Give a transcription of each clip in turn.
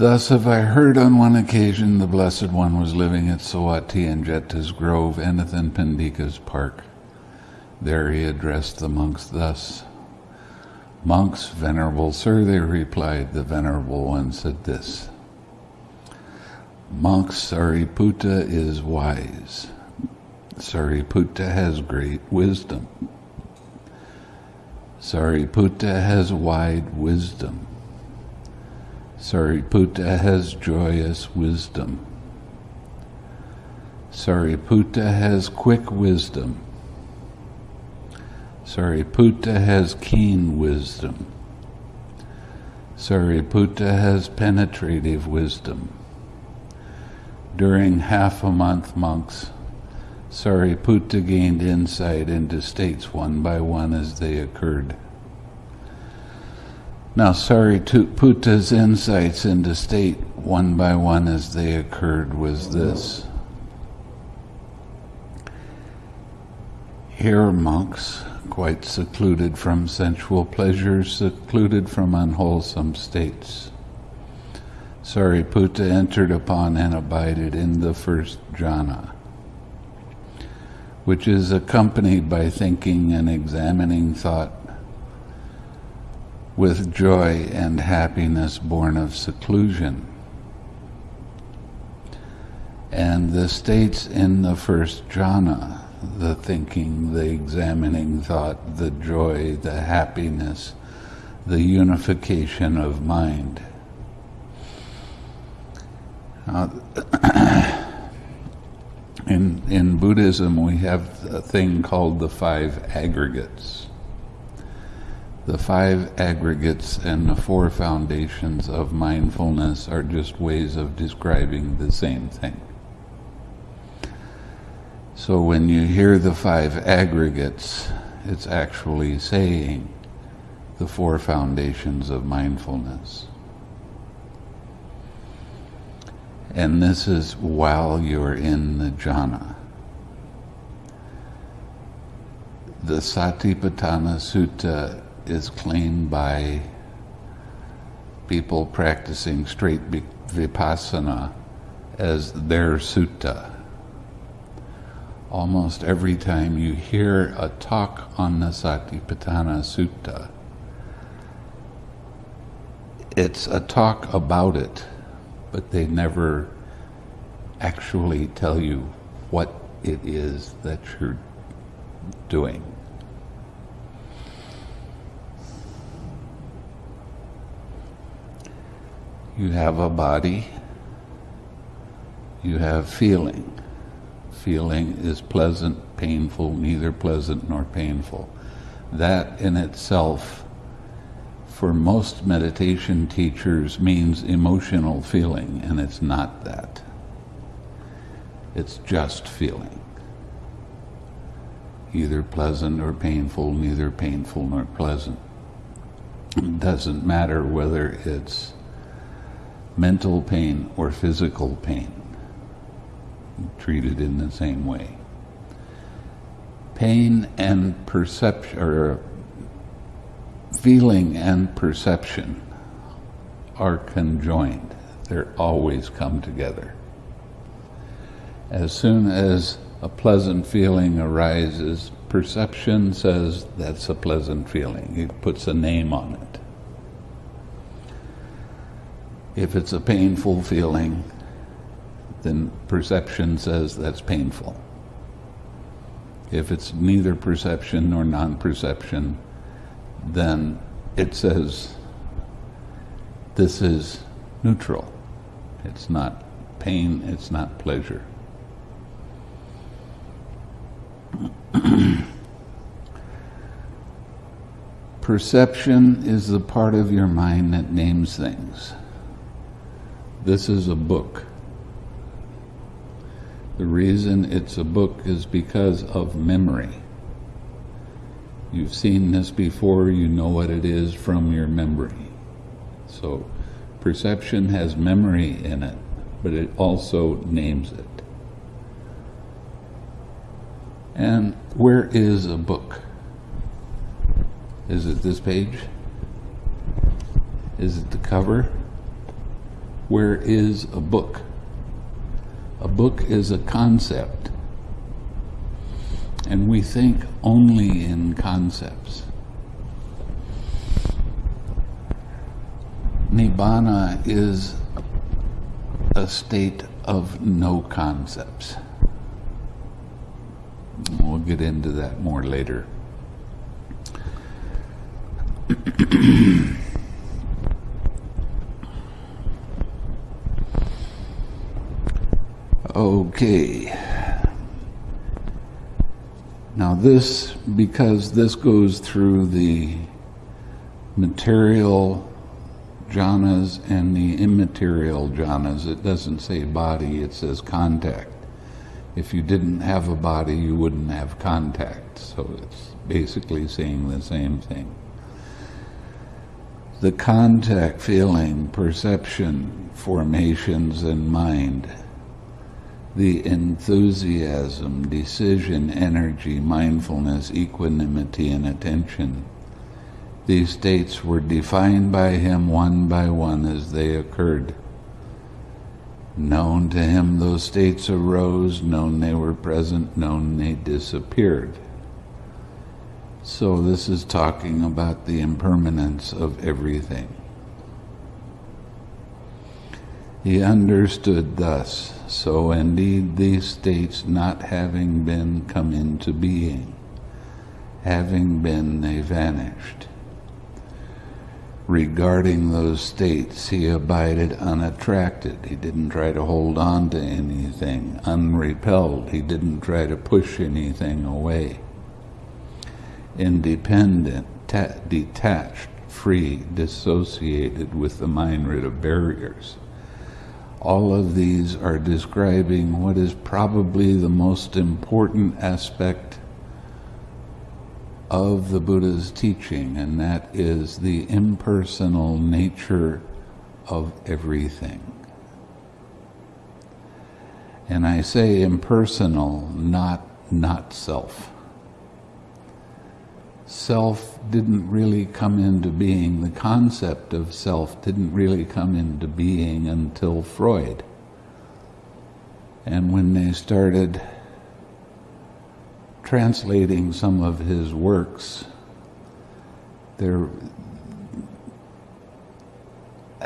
Thus have I heard on one occasion the Blessed One was living at Savatthi and Jeta's Grove, Anathapindika's park. There he addressed the monks thus. Monks, Venerable Sir, they replied, the Venerable One said this. Monks, Sariputta is wise. Sariputta has great wisdom. Sariputta has wide wisdom. Sariputta has joyous wisdom. Sariputta has quick wisdom. Sariputta has keen wisdom. Sariputta has penetrative wisdom. During half a month, monks, Sariputta gained insight into states one by one as they occurred. Now, Sariputta's insights into state one by one as they occurred was this. Here, monks, quite secluded from sensual pleasures, secluded from unwholesome states. Sariputta entered upon and abided in the first jhana, which is accompanied by thinking and examining thought with joy and happiness born of seclusion. And the states in the first jhana, the thinking, the examining thought, the joy, the happiness, the unification of mind. Uh, in, in Buddhism, we have a thing called the five aggregates the five aggregates and the four foundations of mindfulness are just ways of describing the same thing. So when you hear the five aggregates, it's actually saying the four foundations of mindfulness. And this is while you're in the jhana. The Satipatthana Sutta is claimed by people practicing straight vipassana as their sutta. Almost every time you hear a talk on the Satipatthana Sutta, it's a talk about it, but they never actually tell you what it is that you're doing. You have a body, you have feeling. Feeling is pleasant, painful, neither pleasant nor painful. That in itself, for most meditation teachers, means emotional feeling, and it's not that. It's just feeling. Either pleasant or painful, neither painful nor pleasant. It doesn't matter whether it's mental pain or physical pain, treated in the same way. Pain and perception, or feeling and perception are conjoined. They're always come together. As soon as a pleasant feeling arises, perception says that's a pleasant feeling. It puts a name on it. If it's a painful feeling, then perception says that's painful. If it's neither perception nor non-perception, then it says this is neutral. It's not pain, it's not pleasure. Perception is the part of your mind that names things. This is a book. The reason it's a book is because of memory. You've seen this before, you know what it is from your memory. So Perception has memory in it, but it also names it. And where is a book? Is it this page? Is it the cover? Where is a book? A book is a concept. And we think only in concepts. Nibbana is a state of no concepts. We'll get into that more later. okay. Now this, because this goes through the material jhanas and the immaterial jhanas. It doesn't say body, it says contact. If you didn't have a body, you wouldn't have contact. So it's basically saying the same thing. The contact, feeling, perception, formations, and mind. The enthusiasm, decision, energy, mindfulness, equanimity, and attention these states were defined by him one by one as they occurred. Known to him those states arose, known they were present, known they disappeared. So this is talking about the impermanence of everything. He understood thus, so indeed these states not having been come into being, having been they vanished regarding those states, he abided unattracted. He didn't try to hold on to anything, unrepelled. He didn't try to push anything away. Independent, detached, free, dissociated with the mind rid of barriers. All of these are describing what is probably the most important aspect of the Buddha's teaching, and that is the impersonal nature of everything. And I say impersonal, not not self. Self didn't really come into being, the concept of self didn't really come into being until Freud. And when they started translating some of his works, there,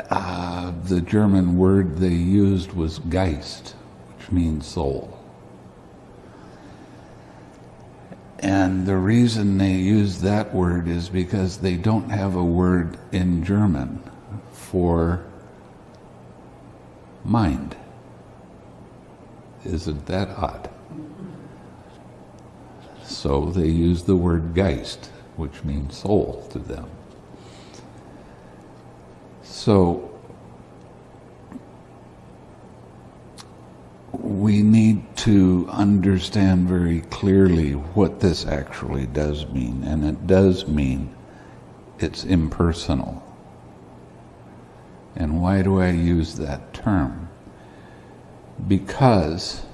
uh, the German word they used was Geist, which means soul. And the reason they use that word is because they don't have a word in German for mind. Isn't that odd? So they use the word Geist, which means soul to them. So we need to understand very clearly what this actually does mean, and it does mean it's impersonal. And why do I use that term? Because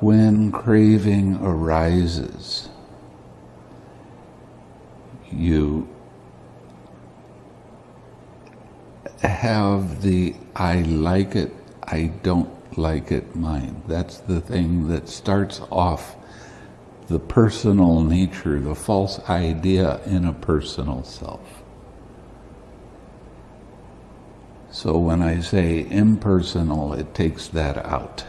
when craving arises, you have the I like it, I don't like it mind. That's the thing that starts off the personal nature, the false idea in a personal self. So when I say impersonal, it takes that out.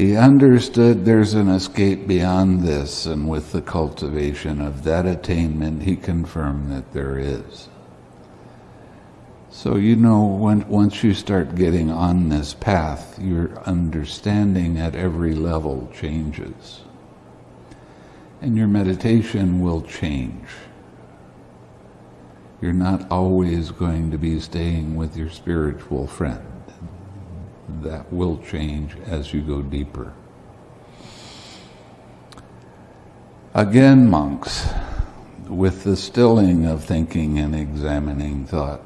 He understood there's an escape beyond this, and with the cultivation of that attainment, he confirmed that there is. So, you know, when, once you start getting on this path, your understanding at every level changes. And your meditation will change. You're not always going to be staying with your spiritual friend that will change as you go deeper. Again, monks, with the stilling of thinking and examining thought,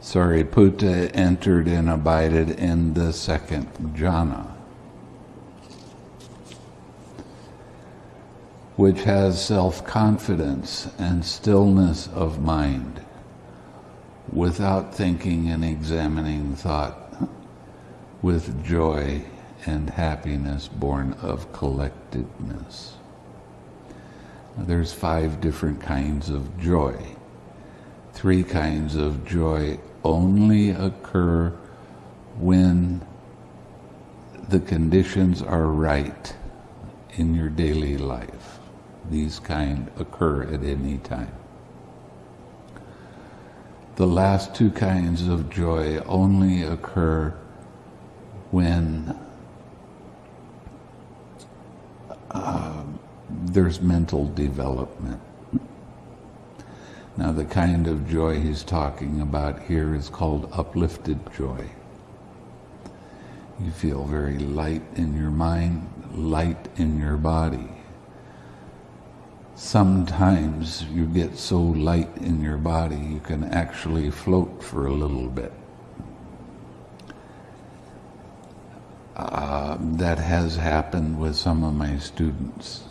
Sariputta entered and abided in the second jhana, which has self confidence and stillness of mind without thinking and examining thought, with joy and happiness born of collectedness. There's five different kinds of joy. Three kinds of joy only occur when the conditions are right in your daily life. These kind occur at any time. The last two kinds of joy only occur when uh, there's mental development. Now, the kind of joy he's talking about here is called uplifted joy. You feel very light in your mind, light in your body sometimes you get so light in your body you can actually float for a little bit. Uh, that has happened with some of my students,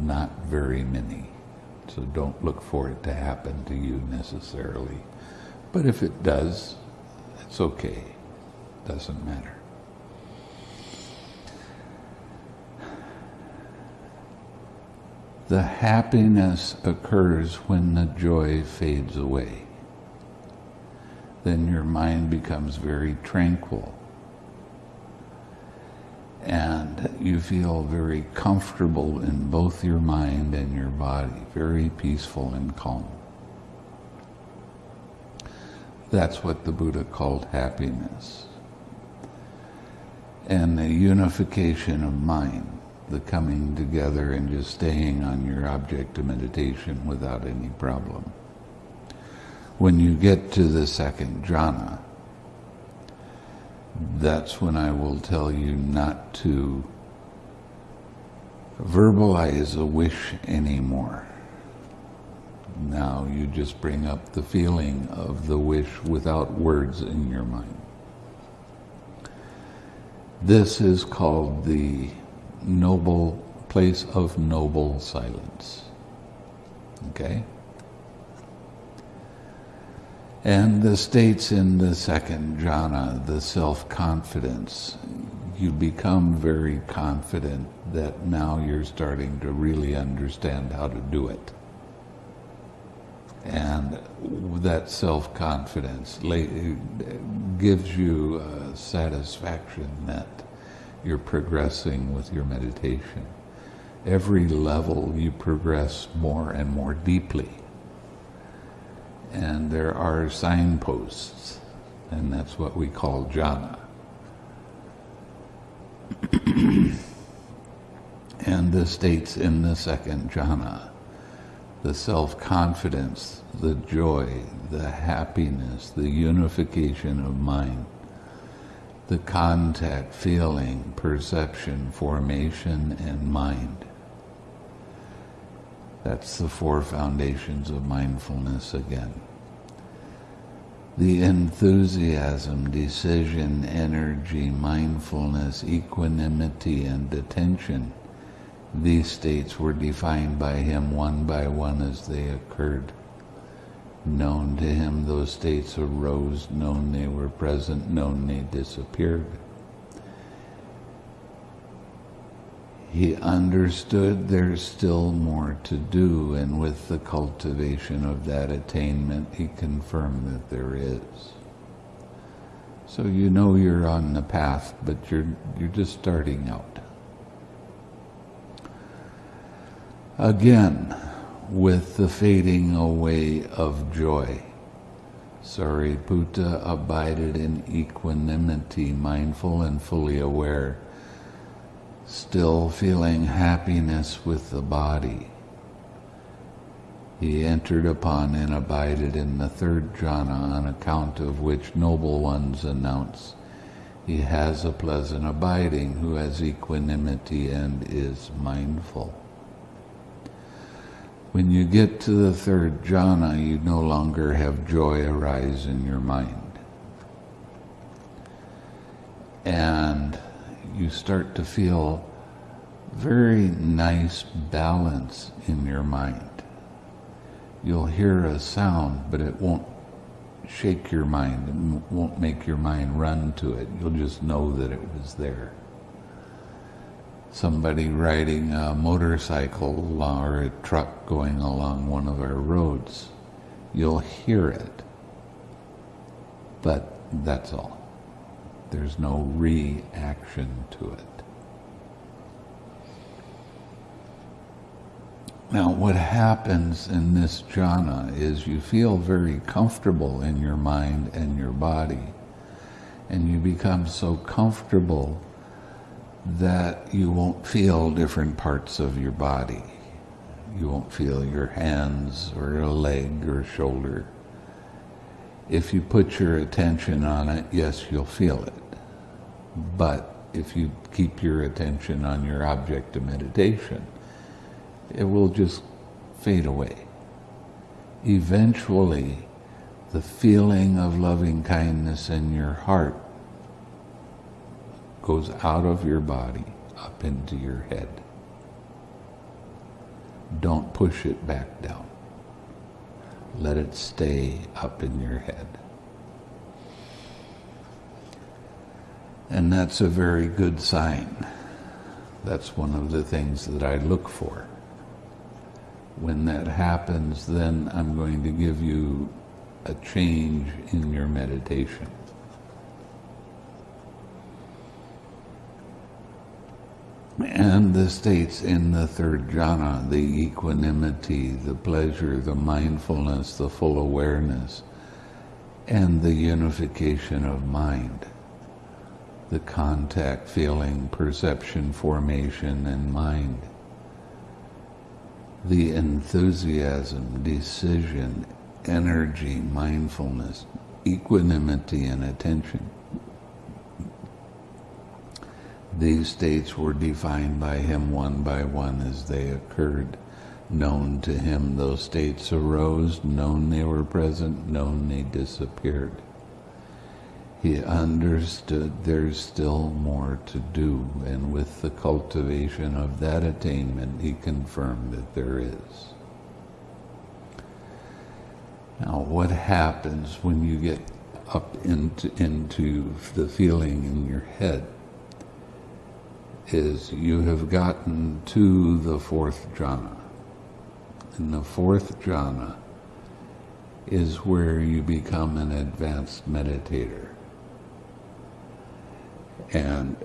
not very many. So don't look for it to happen to you necessarily. But if it does, it's okay. Doesn't matter. the happiness occurs when the joy fades away. Then your mind becomes very tranquil. And you feel very comfortable in both your mind and your body, very peaceful and calm. That's what the Buddha called happiness. And the unification of mind the coming together and just staying on your object of meditation without any problem. When you get to the second jhana, that's when I will tell you not to verbalize a wish anymore. Now you just bring up the feeling of the wish without words in your mind. This is called the noble place of noble silence. Okay? And the states in the second jhana, the self-confidence, you become very confident that now you're starting to really understand how to do it. And that self-confidence gives you uh, satisfaction that you're progressing with your meditation. Every level you progress more and more deeply. And there are signposts, and that's what we call jhana. and the states in the second jhana, the self-confidence, the joy, the happiness, the unification of mind, the contact, feeling, perception, formation, and mind. That's the four foundations of mindfulness again. The enthusiasm, decision, energy, mindfulness, equanimity, and attention, these states were defined by him one by one as they occurred. Known to him, those states arose, known they were present, known they disappeared. He understood there's still more to do, and with the cultivation of that attainment, he confirmed that there is. So you know you're on the path, but you're, you're just starting out. Again, with the fading away of joy. Sariputta abided in equanimity, mindful and fully aware, still feeling happiness with the body. He entered upon and abided in the third jhana on account of which noble ones announce he has a pleasant abiding who has equanimity and is mindful. When you get to the third jhana, you no longer have joy arise in your mind. And you start to feel very nice balance in your mind. You'll hear a sound, but it won't shake your mind. It won't make your mind run to it. You'll just know that it was there. Somebody riding a motorcycle or a truck going along one of our roads, you'll hear it. But that's all. There's no reaction to it. Now, what happens in this jhana is you feel very comfortable in your mind and your body, and you become so comfortable that you won't feel different parts of your body. You won't feel your hands or a leg or shoulder. If you put your attention on it, yes, you'll feel it. But if you keep your attention on your object of meditation, it will just fade away. Eventually, the feeling of loving kindness in your heart goes out of your body up into your head. Don't push it back down. Let it stay up in your head. And that's a very good sign. That's one of the things that I look for when that happens, then I'm going to give you a change in your meditation. And the states in the third jhana, the equanimity, the pleasure, the mindfulness, the full awareness, and the unification of mind, the contact, feeling, perception, formation, and mind the enthusiasm, decision, energy, mindfulness, equanimity, and attention. These states were defined by him one by one as they occurred. Known to him, those states arose, known they were present, known they disappeared. He understood there's still more to do, and with the cultivation of that attainment, he confirmed that there is. Now, what happens when you get up into, into the feeling in your head is you have gotten to the fourth jhana. And the fourth jhana is where you become an advanced meditator. And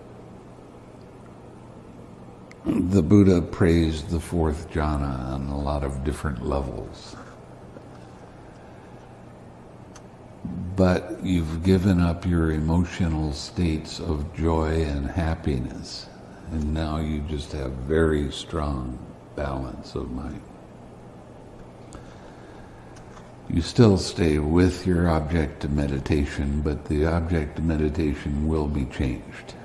the Buddha praised the fourth jhana on a lot of different levels. But you've given up your emotional states of joy and happiness, and now you just have very strong balance of mind. You still stay with your object of meditation, but the object of meditation will be changed.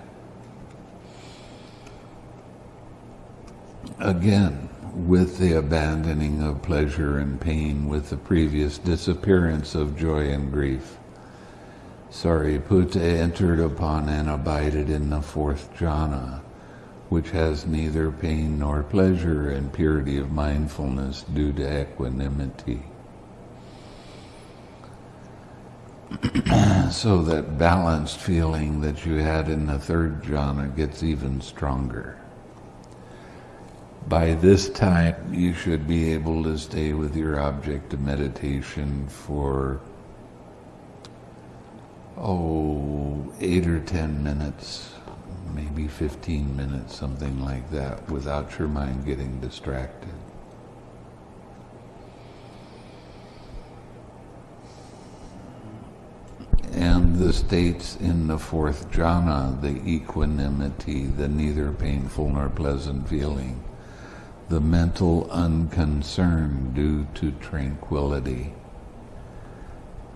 Again, with the abandoning of pleasure and pain, with the previous disappearance of joy and grief. Sariputta entered upon and abided in the fourth jhana, which has neither pain nor pleasure and purity of mindfulness due to equanimity. so that balanced feeling that you had in the third jhana gets even stronger. By this time, you should be able to stay with your object of meditation for, oh, eight or ten minutes, maybe 15 minutes, something like that, without your mind getting distracted. and the states in the fourth jhana, the equanimity, the neither painful nor pleasant feeling, the mental unconcern due to tranquility,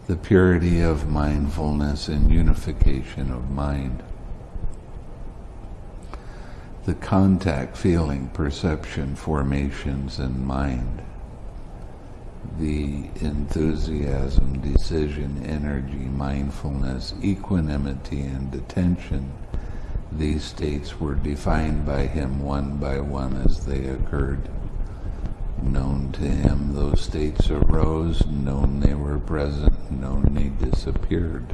the purity of mindfulness and unification of mind, the contact, feeling, perception, formations, and mind, the enthusiasm, decision, energy, mindfulness, equanimity, and attention, these states were defined by him one by one as they occurred. Known to him, those states arose, known they were present, known they disappeared.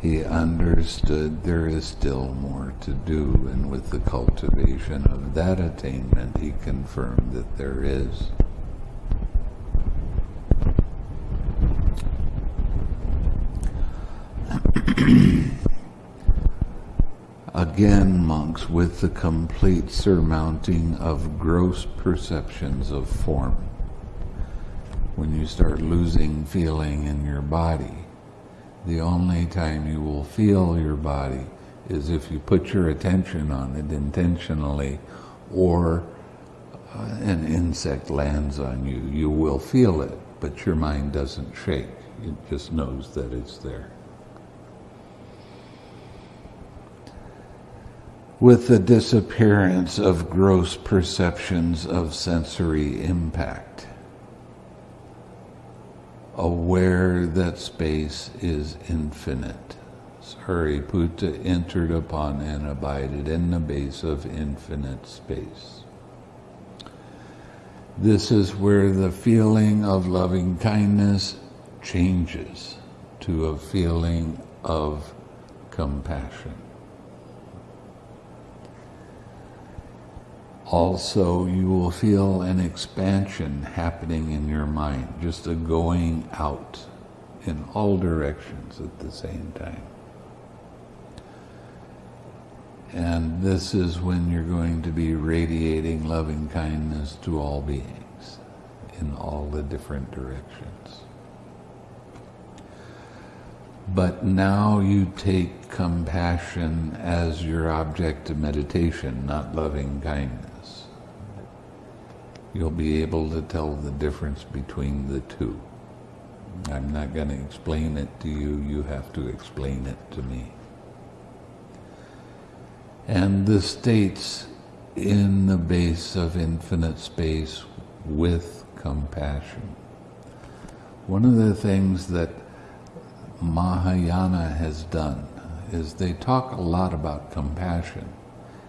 He understood there is still more to do, and with the cultivation of that attainment, he confirmed that there is. Again, monks, with the complete surmounting of gross perceptions of form. When you start losing feeling in your body, the only time you will feel your body is if you put your attention on it intentionally or uh, an insect lands on you. You will feel it, but your mind doesn't shake. It just knows that it's there. With the disappearance of gross perceptions of sensory impact. Aware that space is infinite. Sariputta entered upon and abided in the base of infinite space. This is where the feeling of loving kindness changes to a feeling of compassion. Also you will feel an expansion happening in your mind, just a going out in all directions at the same time. And this is when you're going to be radiating loving kindness to all beings in all the different directions. But now you take compassion as your object of meditation, not loving kindness you'll be able to tell the difference between the two. I'm not going to explain it to you, you have to explain it to me. And the states in the base of infinite space with compassion. One of the things that Mahayana has done is they talk a lot about compassion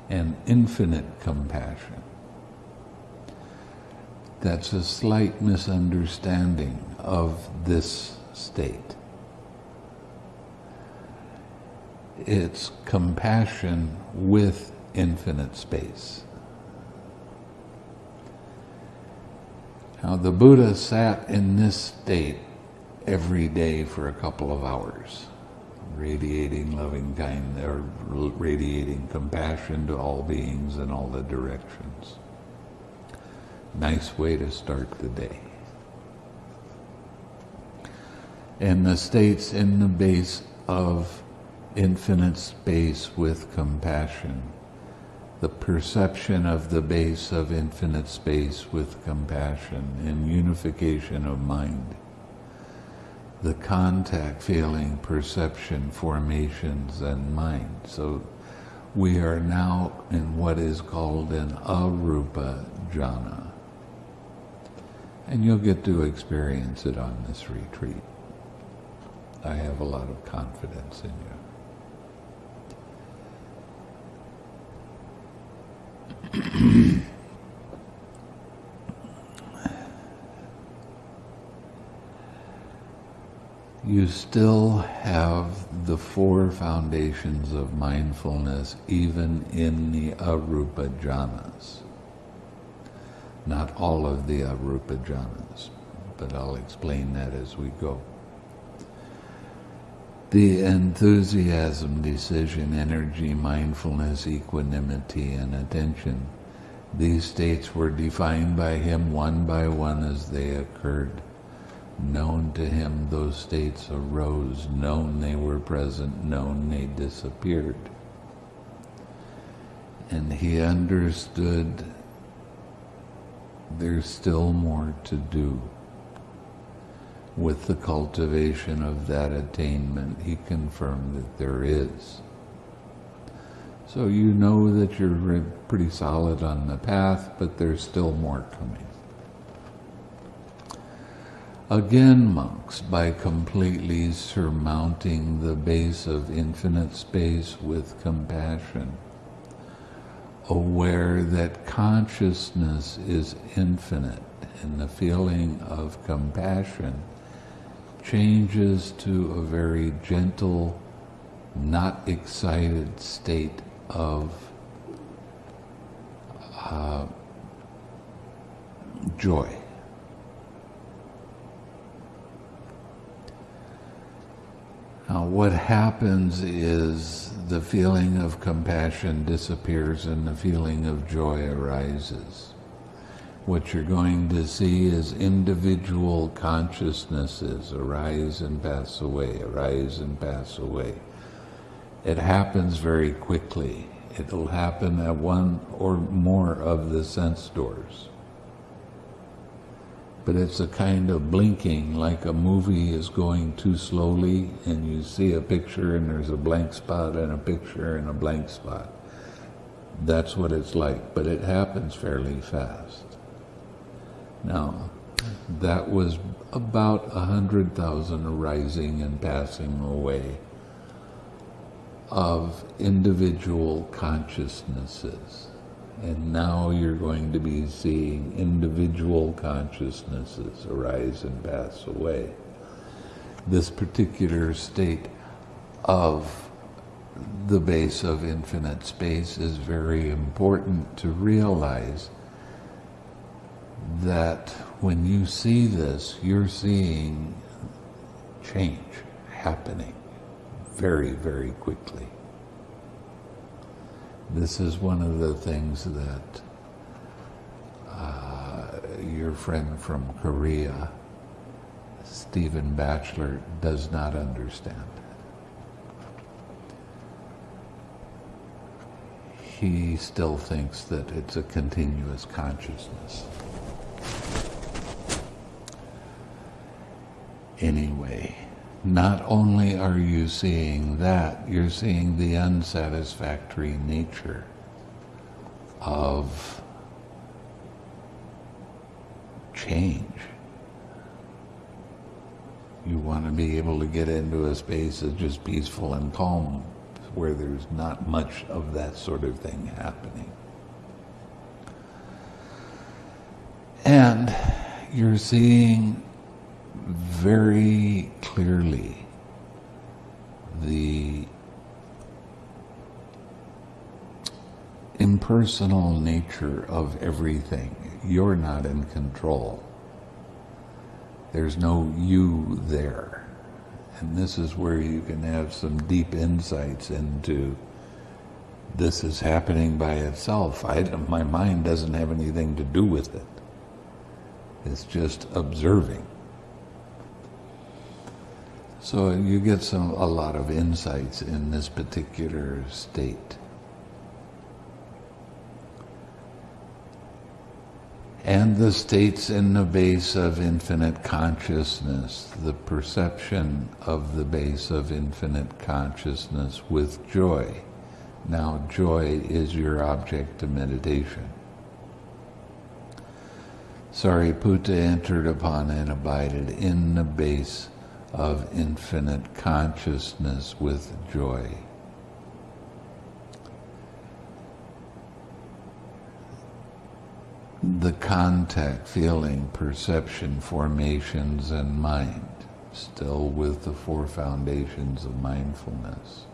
and infinite compassion. That's a slight misunderstanding of this state. It's compassion with infinite space. Now, the Buddha sat in this state every day for a couple of hours, radiating loving kindness, or radiating compassion to all beings in all the directions. Nice way to start the day. And the states in the base of infinite space with compassion. The perception of the base of infinite space with compassion and unification of mind. The contact feeling, perception, formations, and mind. So we are now in what is called an arupa jhana and you'll get to experience it on this retreat. I have a lot of confidence in you. you still have the four foundations of mindfulness even in the arupa jhanas. Not all of the uh, arupa jhanas, but I'll explain that as we go. The enthusiasm, decision, energy, mindfulness, equanimity, and attention. These states were defined by him one by one as they occurred. Known to him, those states arose. Known they were present. Known they disappeared. And he understood there's still more to do. With the cultivation of that attainment, he confirmed that there is. So you know that you're pretty solid on the path, but there's still more coming. Again, monks, by completely surmounting the base of infinite space with compassion, aware that consciousness is infinite and the feeling of compassion changes to a very gentle, not excited state of uh, joy. Now, what happens is the feeling of compassion disappears and the feeling of joy arises. What you're going to see is individual consciousnesses arise and pass away, arise and pass away. It happens very quickly. It'll happen at one or more of the sense doors but it's a kind of blinking like a movie is going too slowly and you see a picture and there's a blank spot and a picture and a blank spot. That's what it's like, but it happens fairly fast. Now, that was about a hundred thousand arising and passing away of individual consciousnesses. And now you're going to be seeing individual consciousnesses arise and pass away. This particular state of the base of infinite space is very important to realize that when you see this, you're seeing change happening very, very quickly. This is one of the things that uh, your friend from Korea, Stephen Batchelor, does not understand. He still thinks that it's a continuous consciousness. Anyway, not only are you seeing that, you're seeing the unsatisfactory nature of change. You want to be able to get into a space that's just peaceful and calm, where there's not much of that sort of thing happening. And you're seeing very clearly the impersonal nature of everything. You're not in control. There's no you there. And this is where you can have some deep insights into this is happening by itself. I, my mind doesn't have anything to do with it. It's just observing. So you get some a lot of insights in this particular state. And the states in the base of infinite consciousness, the perception of the base of infinite consciousness with joy. Now, joy is your object of meditation. Sariputta entered upon and abided in the base of infinite consciousness with joy. The contact, feeling, perception, formations, and mind, still with the four foundations of mindfulness.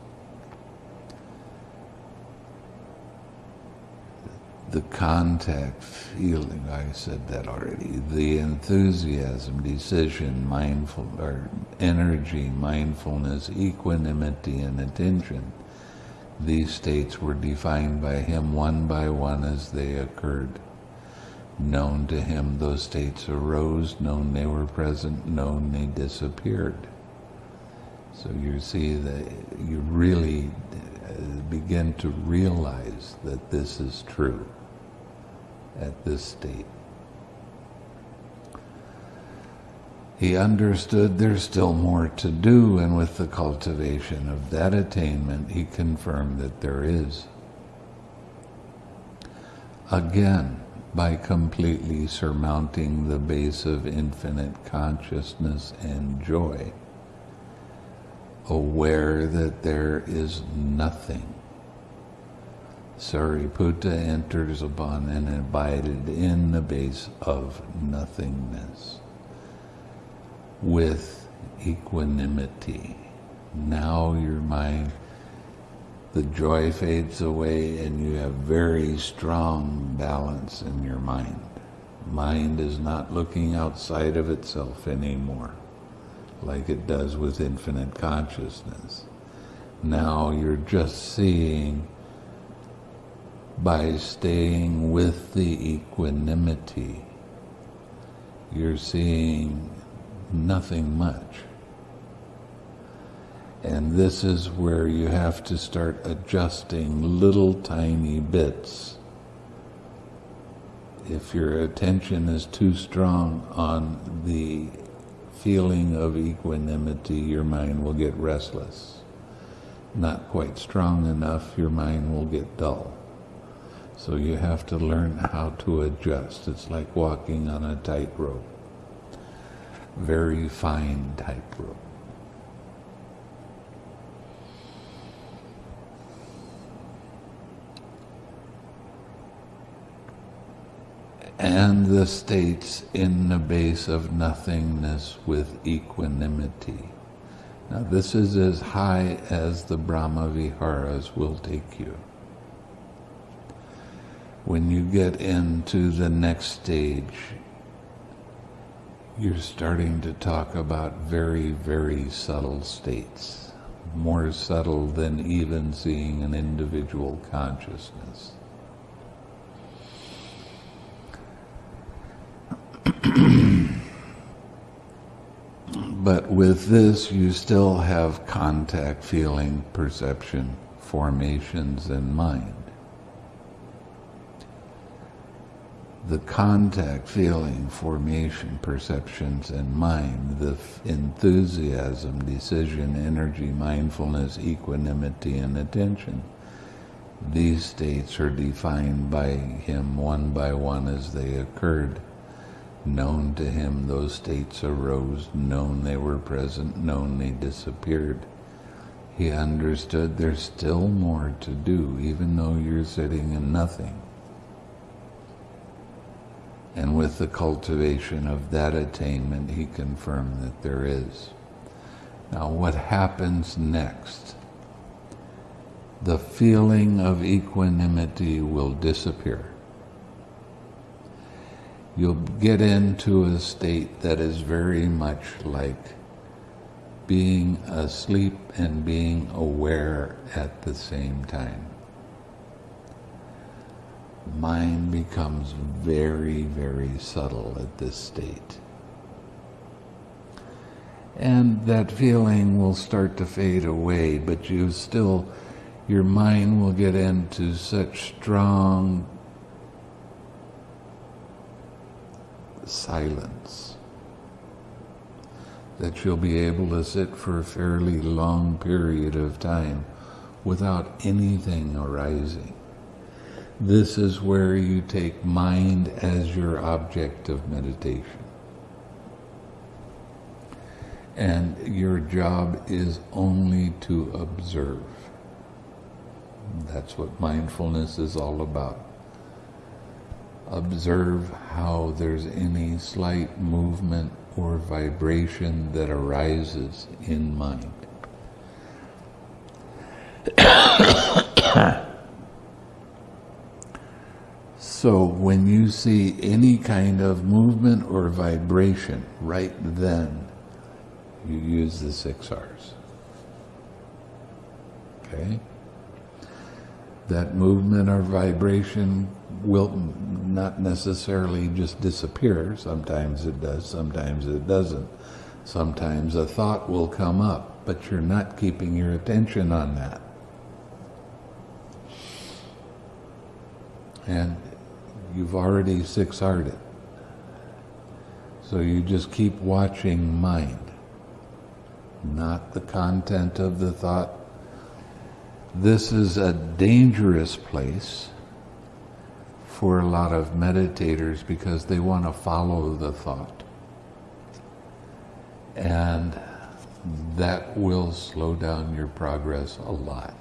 The contact feeling, I said that already, the enthusiasm, decision, mindful, or energy, mindfulness, equanimity, and attention. These states were defined by him one by one as they occurred. Known to him, those states arose, known they were present, known they disappeared. So you see that you really begin to realize that this is true at this state. He understood there's still more to do, and with the cultivation of that attainment, he confirmed that there is. Again, by completely surmounting the base of infinite consciousness and joy, aware that there is nothing. Sariputta enters upon and abided in the base of nothingness with equanimity. Now your mind the joy fades away and you have very strong balance in your mind. Mind is not looking outside of itself anymore, like it does with infinite consciousness. Now you're just seeing by staying with the equanimity, you're seeing nothing much. And this is where you have to start adjusting little tiny bits. If your attention is too strong on the feeling of equanimity, your mind will get restless. Not quite strong enough, your mind will get dull. So you have to learn how to adjust. It's like walking on a tightrope, very fine tightrope. And the states in the base of nothingness with equanimity. Now this is as high as the Brahma Viharas will take you. When you get into the next stage, you're starting to talk about very, very subtle states, more subtle than even seeing an individual consciousness. But with this, you still have contact, feeling, perception, formations, and mind. The contact, feeling, formation, perceptions, and mind, the enthusiasm, decision, energy, mindfulness, equanimity, and attention. These states are defined by him one by one as they occurred known to him those states arose, known they were present, known they disappeared. He understood there's still more to do, even though you're sitting in nothing. And with the cultivation of that attainment, he confirmed that there is. Now, what happens next? The feeling of equanimity will disappear you'll get into a state that is very much like being asleep and being aware at the same time. Mind becomes very, very subtle at this state. And that feeling will start to fade away, but you still, your mind will get into such strong silence. That you'll be able to sit for a fairly long period of time without anything arising. This is where you take mind as your object of meditation. And your job is only to observe. That's what mindfulness is all about observe how there's any slight movement or vibration that arises in mind. so when you see any kind of movement or vibration, right then you use the six R's. Okay? That movement or vibration will not necessarily just disappear. Sometimes it does, sometimes it doesn't. Sometimes a thought will come up, but you're not keeping your attention on that. And you've already six-R'd it. So you just keep watching mind, not the content of the thought. This is a dangerous place for a lot of meditators because they want to follow the thought. And that will slow down your progress a lot.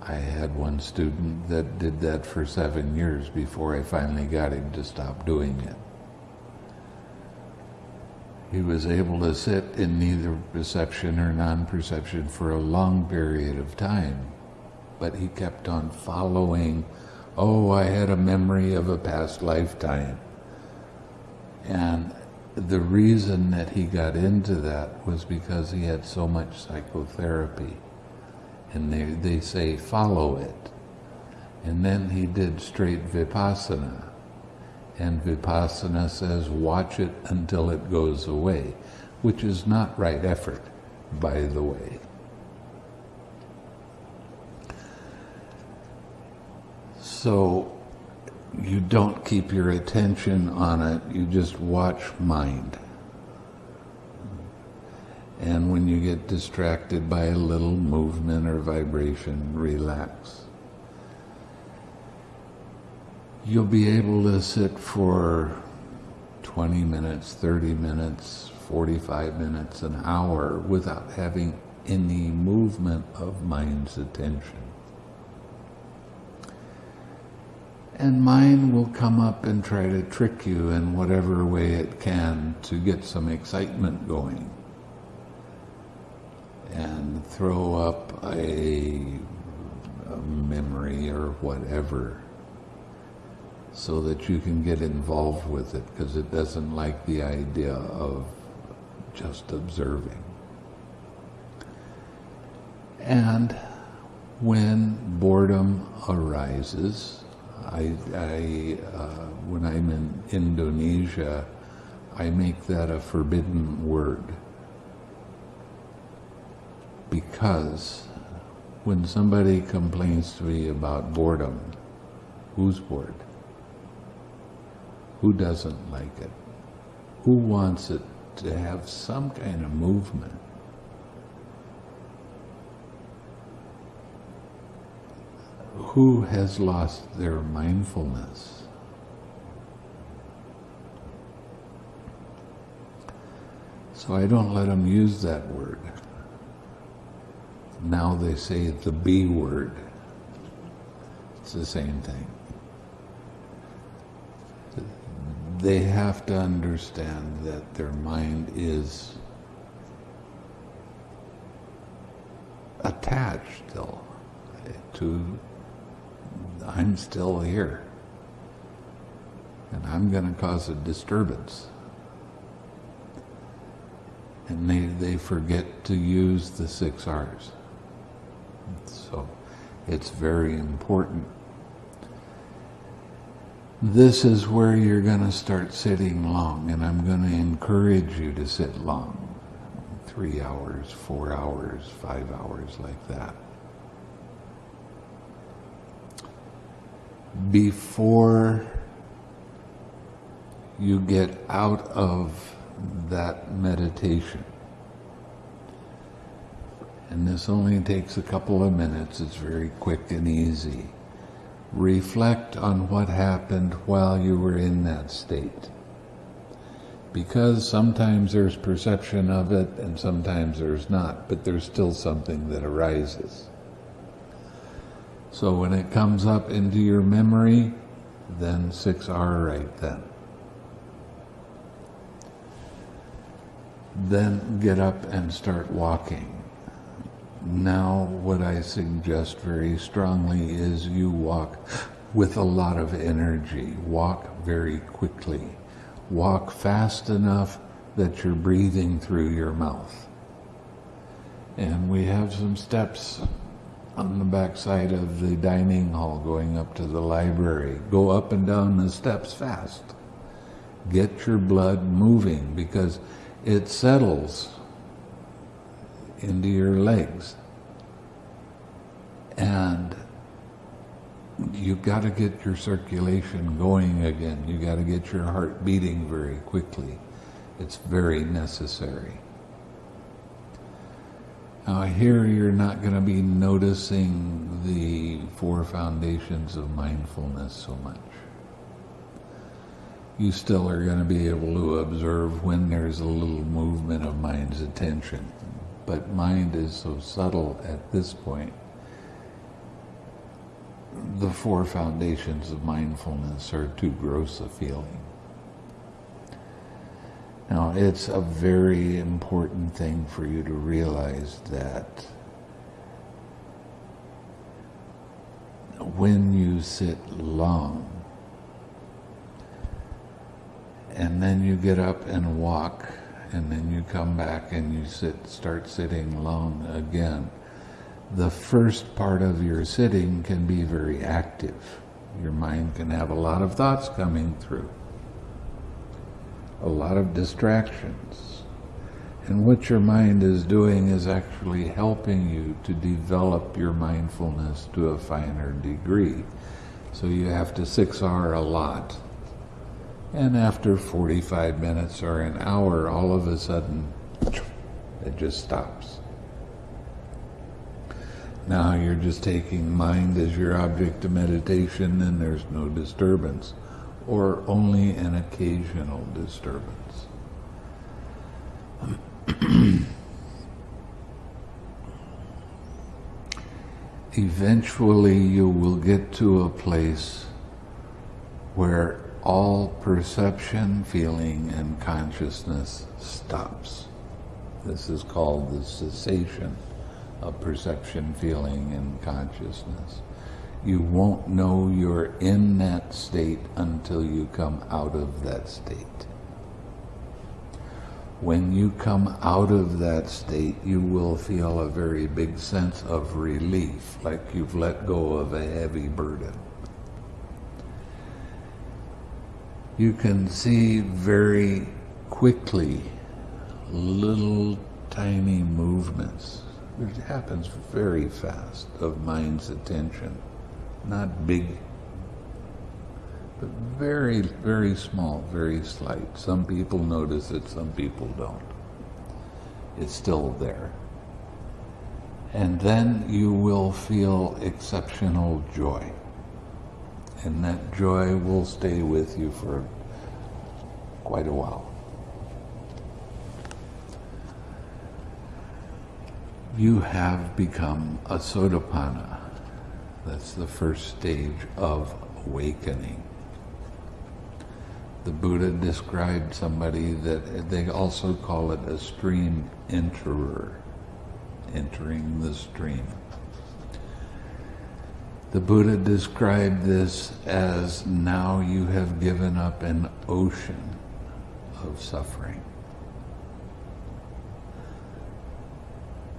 I had one student that did that for seven years before I finally got him to stop doing it. He was able to sit in neither perception or non-perception for a long period of time, but he kept on following, oh, I had a memory of a past lifetime. And the reason that he got into that was because he had so much psychotherapy. And they, they say, follow it. And then he did straight vipassana. And vipassana says, watch it until it goes away, which is not right effort, by the way. So you don't keep your attention on it, you just watch mind. And when you get distracted by a little movement or vibration, relax. You'll be able to sit for 20 minutes, 30 minutes, 45 minutes, an hour without having any movement of mind's attention. And mind will come up and try to trick you in whatever way it can to get some excitement going. And throw up a, a memory or whatever so that you can get involved with it because it doesn't like the idea of just observing. And when boredom arises, I, I uh, when I'm in Indonesia, I make that a forbidden word. Because when somebody complains to me about boredom, who's bored? Who doesn't like it? Who wants it to have some kind of movement? Who has lost their mindfulness? So I don't let them use that word. Now they say the B word. It's the same thing. They have to understand that their mind is attached still to I'm still here. And I'm going to cause a disturbance. And they, they forget to use the six R's. So it's very important. This is where you're going to start sitting long, and I'm going to encourage you to sit long. Three hours, four hours, five hours, like that. Before you get out of that meditation. And this only takes a couple of minutes, it's very quick and easy. Reflect on what happened while you were in that state. Because sometimes there's perception of it and sometimes there's not, but there's still something that arises. So when it comes up into your memory, then 6R right then. Then get up and start walking. Now what I suggest very strongly is you walk with a lot of energy. Walk very quickly. Walk fast enough that you're breathing through your mouth. And we have some steps on the back side of the dining hall going up to the library. Go up and down the steps fast. Get your blood moving because it settles into your legs. And you've got to get your circulation going again. You've got to get your heart beating very quickly. It's very necessary. Now, here you're not going to be noticing the four foundations of mindfulness so much. You still are going to be able to observe when there's a little movement of mind's attention. But mind is so subtle at this point. The four foundations of mindfulness are too gross a feeling. Now, it's a very important thing for you to realize that when you sit long, and then you get up and walk, and then you come back and you sit, start sitting long again. The first part of your sitting can be very active. Your mind can have a lot of thoughts coming through a lot of distractions. And what your mind is doing is actually helping you to develop your mindfulness to a finer degree. So you have to 6R a lot. And after 45 minutes or an hour, all of a sudden, it just stops. Now you're just taking mind as your object of meditation and there's no disturbance or only an occasional disturbance. Eventually, you will get to a place where all perception, feeling, and consciousness stops. This is called the cessation of perception, feeling, and consciousness you won't know you're in that state until you come out of that state. When you come out of that state, you will feel a very big sense of relief, like you've let go of a heavy burden. You can see very quickly little tiny movements. It happens very fast of mind's attention not big, but very, very small, very slight. Some people notice it, some people don't. It's still there. And then you will feel exceptional joy. And that joy will stay with you for quite a while. You have become a Sotapanna that's the first stage of awakening. The Buddha described somebody that they also call it a stream enterer, entering the stream. The Buddha described this as now you have given up an ocean of suffering.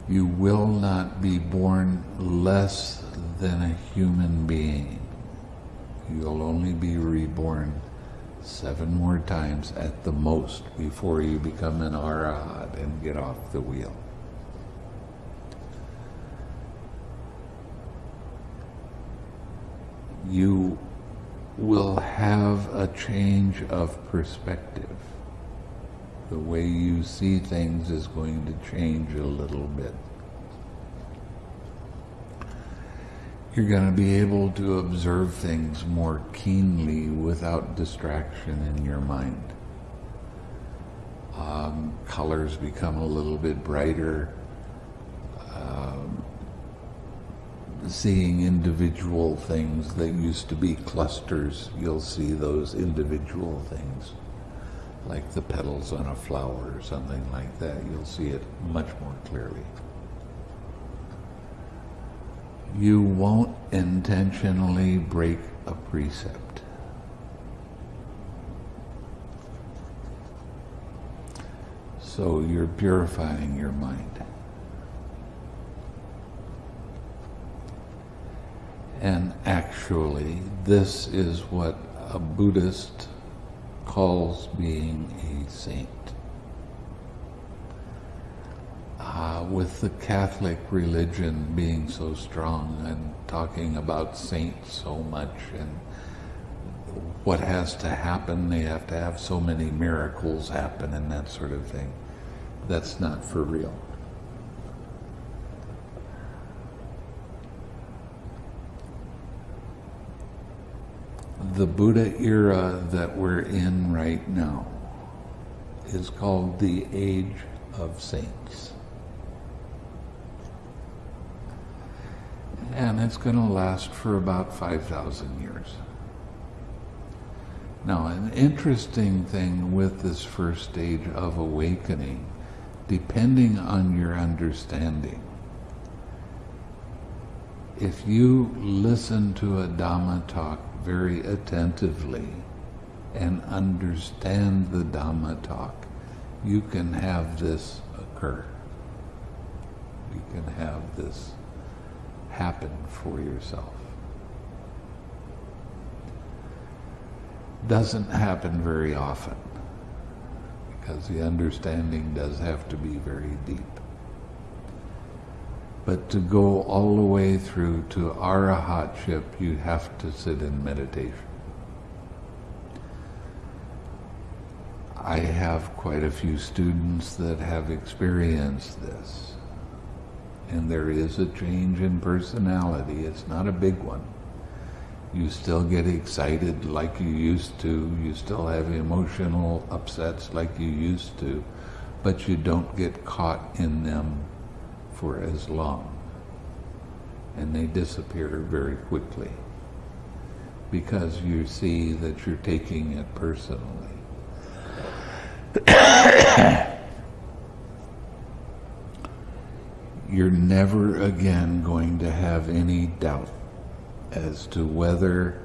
You will not be born less than a human being. You'll only be reborn seven more times at the most before you become an arahat and get off the wheel. You will have a change of perspective. The way you see things is going to change a little bit. You're going to be able to observe things more keenly without distraction in your mind. Um, colors become a little bit brighter. Um, seeing individual things that used to be clusters, you'll see those individual things, like the petals on a flower or something like that. You'll see it much more clearly you won't intentionally break a precept. So you're purifying your mind. And actually, this is what a Buddhist calls being a saint. with the Catholic religion being so strong and talking about saints so much and what has to happen, they have to have so many miracles happen and that sort of thing. That's not for real. The Buddha era that we're in right now is called the Age of Saints. And it's going to last for about 5,000 years. Now, an interesting thing with this first stage of awakening, depending on your understanding, if you listen to a Dhamma talk very attentively and understand the Dhamma talk, you can have this occur. You can have this happen for yourself. Doesn't happen very often because the understanding does have to be very deep. But to go all the way through to arahatship, you have to sit in meditation. I have quite a few students that have experienced this. And there is a change in personality. It's not a big one. You still get excited like you used to. You still have emotional upsets like you used to. But you don't get caught in them for as long. And they disappear very quickly because you see that you're taking it personally. you're never again going to have any doubt as to whether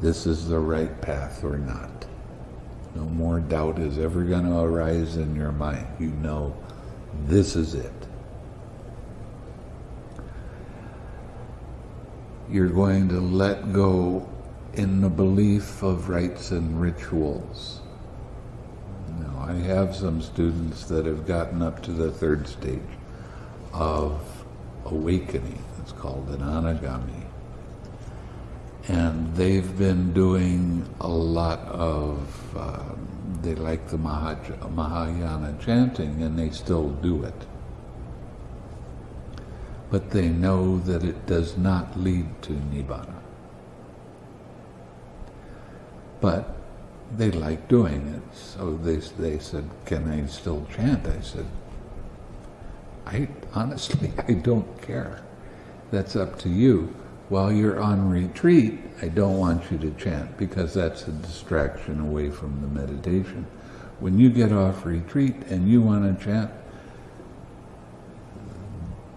this is the right path or not. No more doubt is ever going to arise in your mind. You know this is it. You're going to let go in the belief of rites and rituals. Now, I have some students that have gotten up to the third stage of awakening. It's called an anagami. And they've been doing a lot of, um, they like the Mahayana chanting and they still do it but they know that it does not lead to Nibbana. But they like doing it, so they, they said, can I still chant? I said, I honestly, I don't care. That's up to you. While you're on retreat, I don't want you to chant because that's a distraction away from the meditation. When you get off retreat and you want to chant,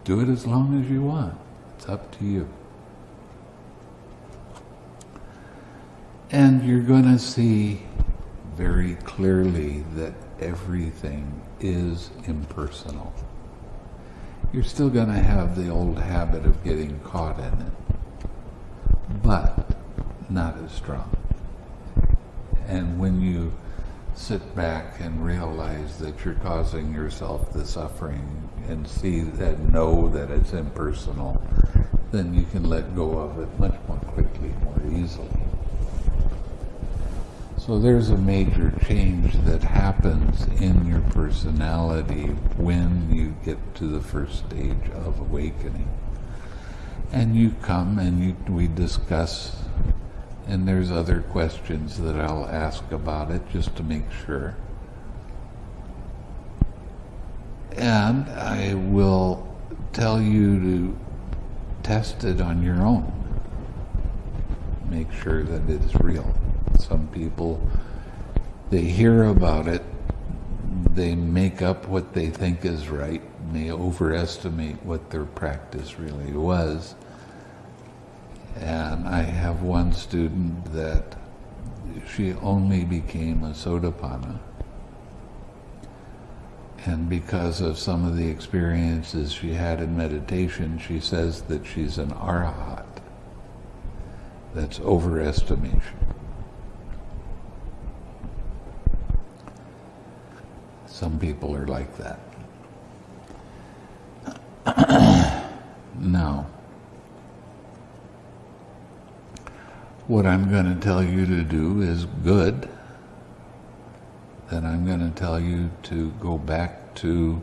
do it as long as you want. It's up to you. And you're going to see very clearly that everything is impersonal. You're still going to have the old habit of getting caught in it, but not as strong. And when you sit back and realize that you're causing yourself the suffering and see that, know that it's impersonal, then you can let go of it much more quickly, more easily. So there's a major change that happens in your personality when you get to the first stage of awakening. And you come and you, we discuss and there's other questions that I'll ask about it just to make sure. And I will tell you to test it on your own. Make sure that it's real. Some people, they hear about it, they make up what they think is right, they overestimate what their practice really was and I have one student that she only became a Sotapanna. And because of some of the experiences she had in meditation, she says that she's an arahat. That's overestimation. Some people are like that. now, what I'm going to tell you to do is good, then I'm going to tell you to go back to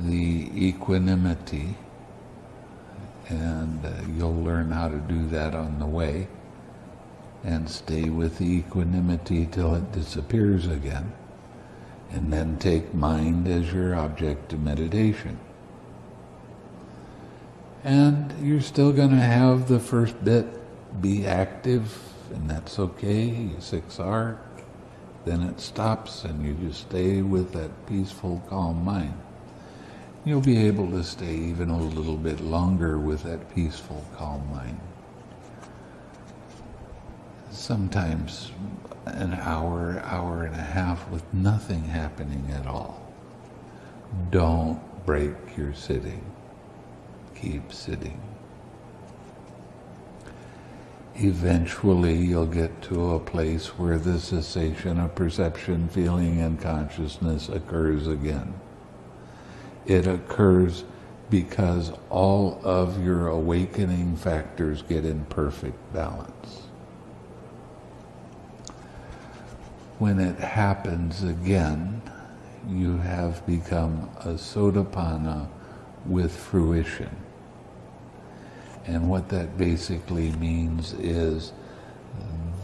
the equanimity, and uh, you'll learn how to do that on the way. and stay with the equanimity till it disappears again. And then take mind as your object of meditation. And you're still going to have the first bit be active, and that's okay, 6R. Then it stops, and you just stay with that peaceful, calm mind. You'll be able to stay even a little bit longer with that peaceful, calm mind. Sometimes an hour, hour and a half with nothing happening at all. Don't break your sitting keep sitting. Eventually, you'll get to a place where the cessation of perception, feeling, and consciousness occurs again. It occurs because all of your awakening factors get in perfect balance. When it happens again, you have become a sotapanna with fruition. And what that basically means is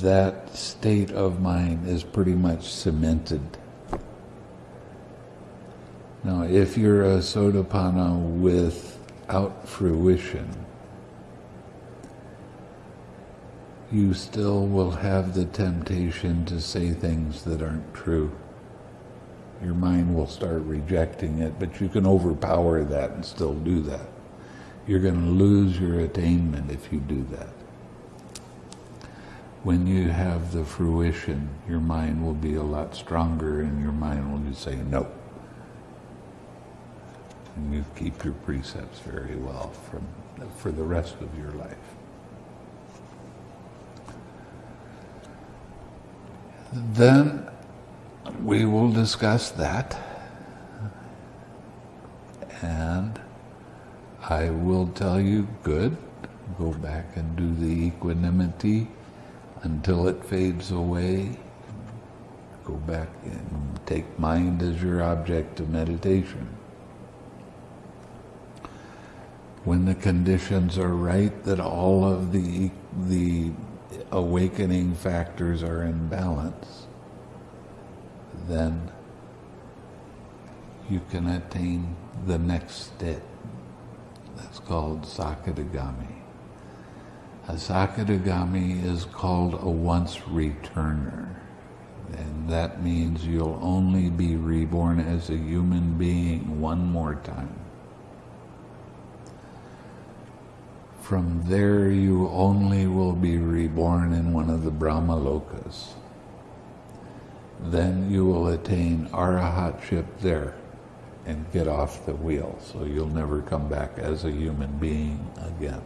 that state of mind is pretty much cemented. Now, if you're a sotapanna without fruition, you still will have the temptation to say things that aren't true. Your mind will start rejecting it, but you can overpower that and still do that. You're going to lose your attainment if you do that. When you have the fruition, your mind will be a lot stronger and your mind will just say no. And you keep your precepts very well from, for the rest of your life. Then we will discuss that and I will tell you, good, go back and do the equanimity until it fades away. Go back and take mind as your object of meditation. When the conditions are right, that all of the, the awakening factors are in balance, then you can attain the next step. That's called Sakadagami. A Sakadagami is called a once returner. And that means you'll only be reborn as a human being one more time. From there you only will be reborn in one of the Brahma lokas. Then you will attain arahatship there and get off the wheel. So you'll never come back as a human being again.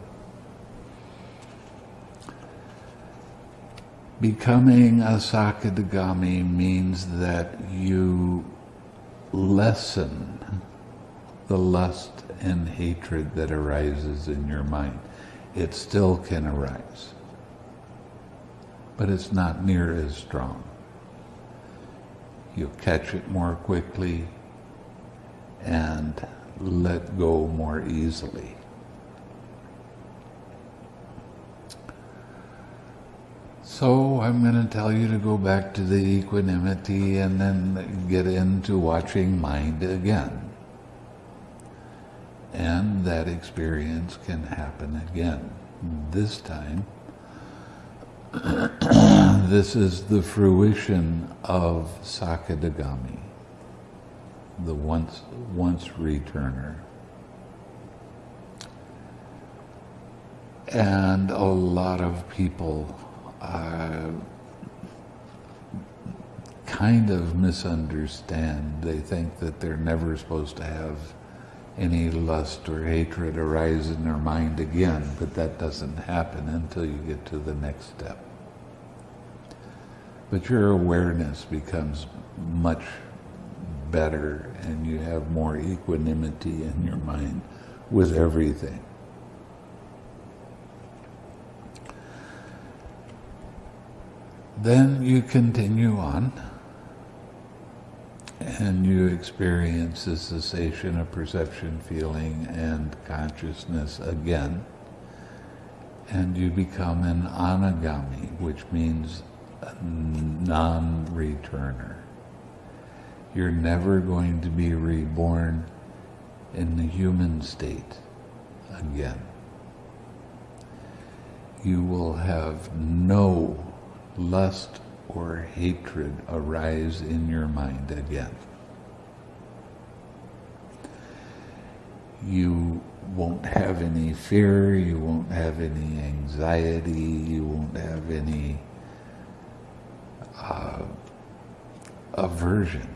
Becoming a Sakadagami means that you lessen the lust and hatred that arises in your mind. It still can arise, but it's not near as strong. You'll catch it more quickly, and let go more easily. So I'm going to tell you to go back to the equanimity and then get into watching mind again. And that experience can happen again. This time, this is the fruition of Sakadagami the once once returner. And a lot of people uh, kind of misunderstand. They think that they're never supposed to have any lust or hatred arise in their mind again, but that doesn't happen until you get to the next step. But your awareness becomes much better and you have more equanimity in your mind with everything. Then you continue on and you experience the cessation of perception, feeling, and consciousness again. and you become an anagami, which means non-returner. You're never going to be reborn in the human state again. You will have no lust or hatred arise in your mind again. You won't have any fear, you won't have any anxiety, you won't have any uh, aversion.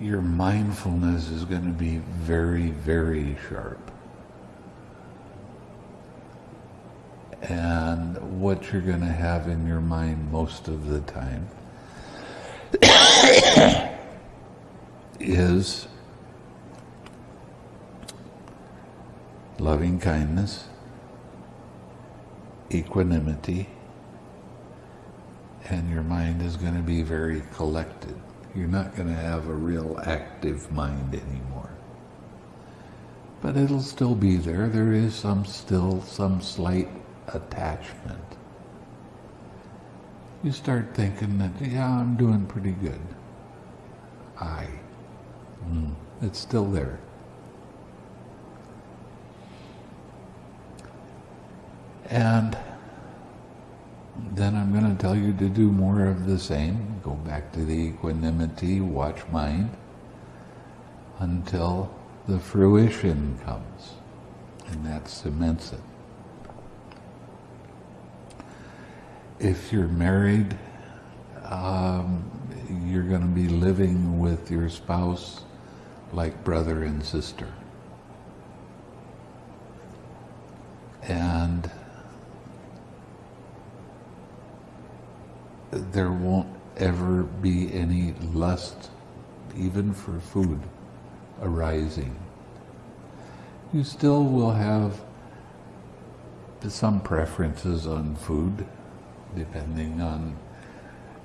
Your mindfulness is going to be very, very sharp. And what you're going to have in your mind most of the time is loving kindness, equanimity, and your mind is going to be very collected. You're not going to have a real active mind anymore. But it'll still be there. There is some still some slight attachment. You start thinking that, yeah, I'm doing pretty good. I. Mm, it's still there. And then I'm going to tell you to do more of the same. Go back to the equanimity, watch mind, until the fruition comes. And that cements it. If you're married, um, you're going to be living with your spouse like brother and sister. And there won't ever be any lust, even for food, arising. You still will have some preferences on food, depending on,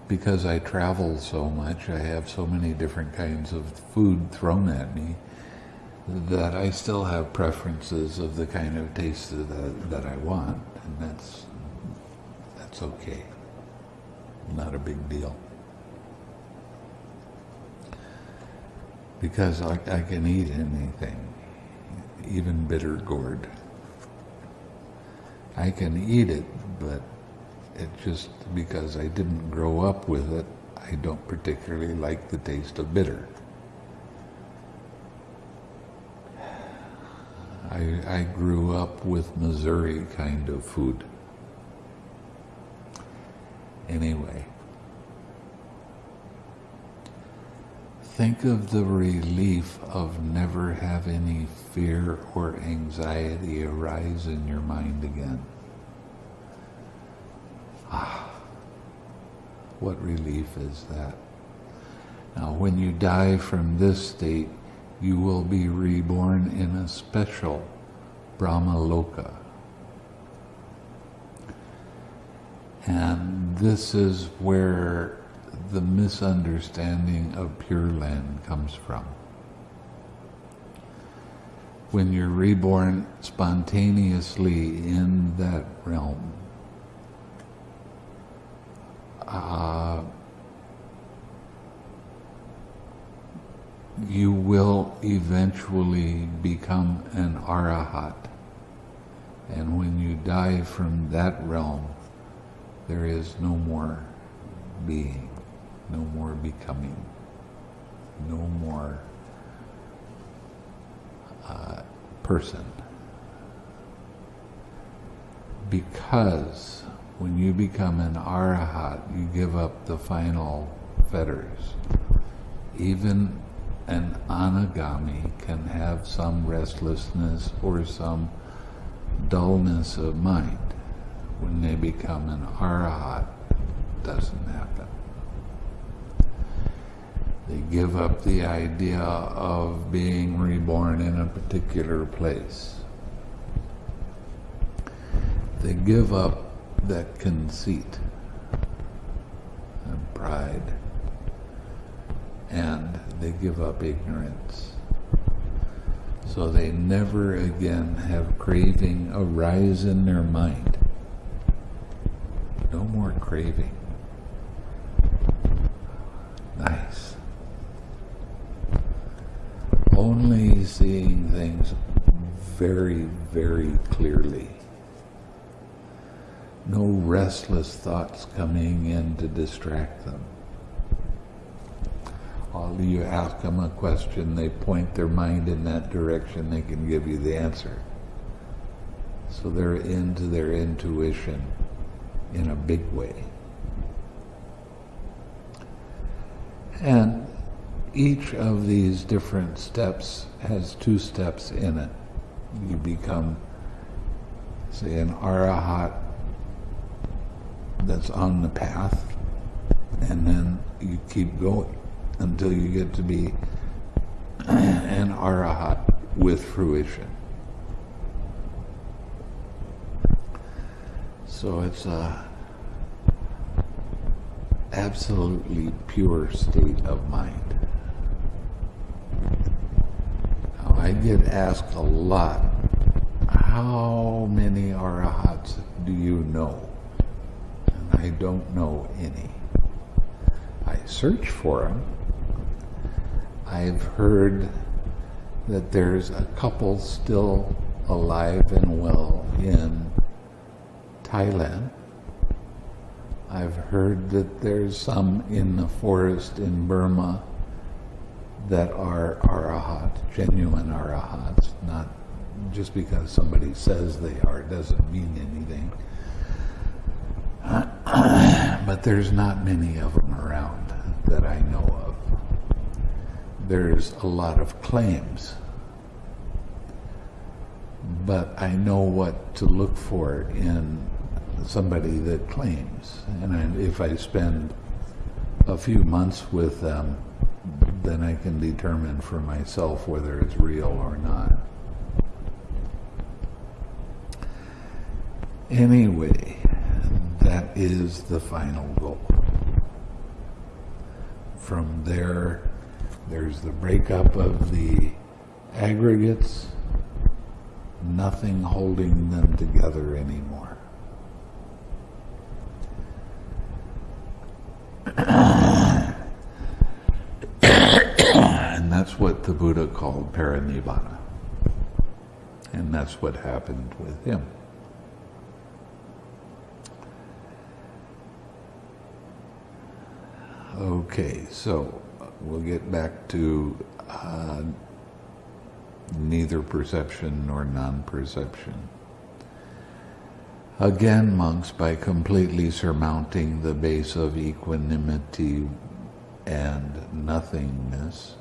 because I travel so much, I have so many different kinds of food thrown at me, that I still have preferences of the kind of taste that, that I want, and that's, that's okay not a big deal. Because I, I can eat anything, even bitter gourd. I can eat it, but it just because I didn't grow up with it, I don't particularly like the taste of bitter. I, I grew up with Missouri kind of food anyway. Think of the relief of never have any fear or anxiety arise in your mind again. Ah, what relief is that? Now, when you die from this state, you will be reborn in a special Brahma Loka And this is where the misunderstanding of Pure Land comes from. When you're reborn spontaneously in that realm, you will eventually become an arahat. And when you die from that realm, there is no more being, no more becoming, no more uh, person. Because when you become an arahat, you give up the final fetters. Even an anagami can have some restlessness or some dullness of mind when they become an arahat, doesn't happen. They give up the idea of being reborn in a particular place. They give up that conceit and pride, and they give up ignorance. So they never again have craving arise in their mind. No more craving. Nice. Only seeing things very, very clearly. No restless thoughts coming in to distract them. All you ask them a question, they point their mind in that direction, they can give you the answer. So they're into their intuition in a big way. And each of these different steps has two steps in it. You become, say, an arahat that's on the path, and then you keep going until you get to be an arahat with fruition. So it's a absolutely pure state of mind. Now, I get asked a lot, how many arahats do you know? I don't know any. I search for them I've heard that there's a couple still alive and well in Thailand. I've heard that there's some in the forest in Burma that are arahats, genuine arahats, not just because somebody says they are doesn't mean anything. But there's not many of them around that I know of there's a lot of claims. But I know what to look for in somebody that claims. And I, if I spend a few months with them, then I can determine for myself whether it's real or not. Anyway, that is the final goal. From there, there's the breakup of the aggregates, nothing holding them together anymore. and that's what the Buddha called parinibbana. And that's what happened with him. Okay, so we'll get back to uh, neither perception nor non-perception. Again, monks, by completely surmounting the base of equanimity and nothingness,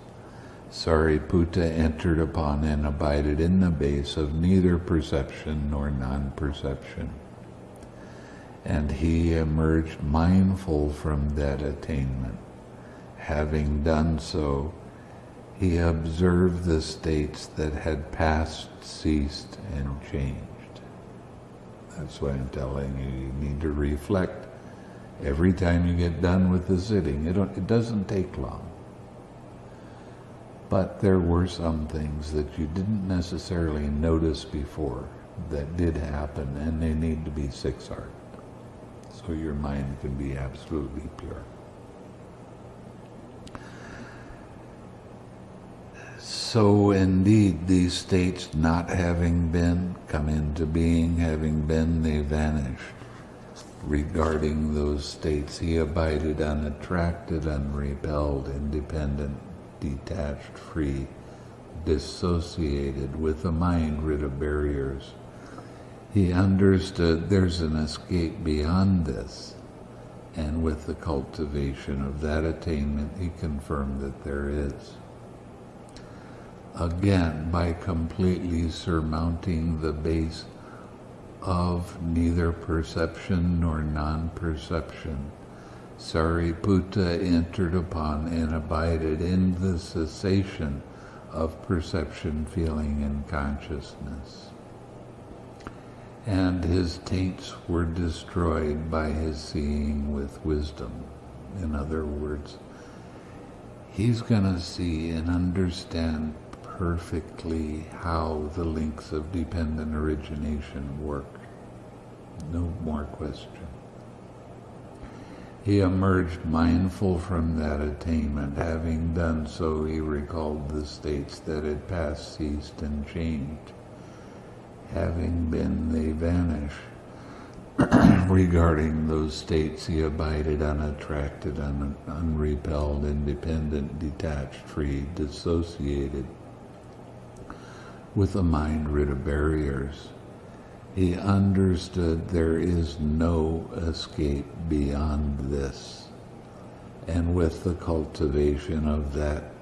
Sariputta entered upon and abided in the base of neither perception nor non-perception. And he emerged mindful from that attainment Having done so, he observed the states that had passed, ceased, and changed. That's why I'm telling you, you need to reflect every time you get done with the sitting. It, it doesn't take long. But there were some things that you didn't necessarily notice before that did happen, and they need to be six-R'd. So your mind can be absolutely pure. So indeed, these states not having been, come into being, having been, they vanish. Regarding those states, he abided unattracted, unrepelled, independent, detached, free, dissociated, with a mind rid of barriers. He understood there's an escape beyond this, and with the cultivation of that attainment, he confirmed that there is again by completely surmounting the base of neither perception nor non-perception. Sariputta entered upon and abided in the cessation of perception, feeling, and consciousness. And his taints were destroyed by his seeing with wisdom. In other words, he's going to see and understand perfectly how the links of dependent origination work. No more question. He emerged mindful from that attainment. Having done so, he recalled the states that had passed, ceased, and changed. Having been, they vanish. Regarding those states, he abided unattracted, un- unrepelled, independent, detached, free, dissociated, with a mind rid of barriers. He understood there is no escape beyond this. And with the cultivation of that